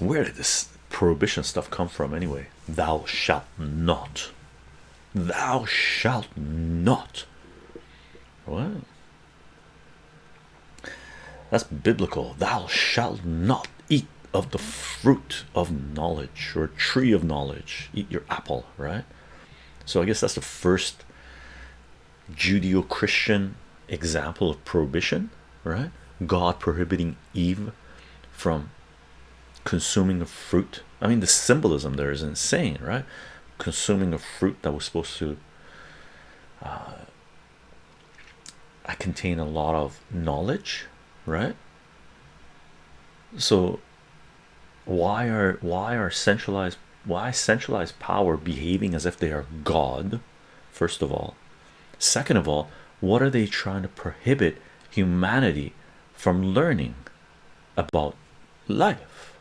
where did this prohibition stuff come from anyway? Thou shalt not. Thou shalt not. What? That's biblical. Thou shalt not eat of the fruit of knowledge or tree of knowledge. Eat your apple, right? So I guess that's the first Judeo-Christian example of prohibition, right? God prohibiting Eve from consuming a fruit. I mean, the symbolism there is insane, right? Consuming a fruit that was supposed to uh, contain a lot of knowledge, right? So why are why are centralized why centralized power behaving as if they are God? First of all, second of all, what are they trying to prohibit humanity from learning about life?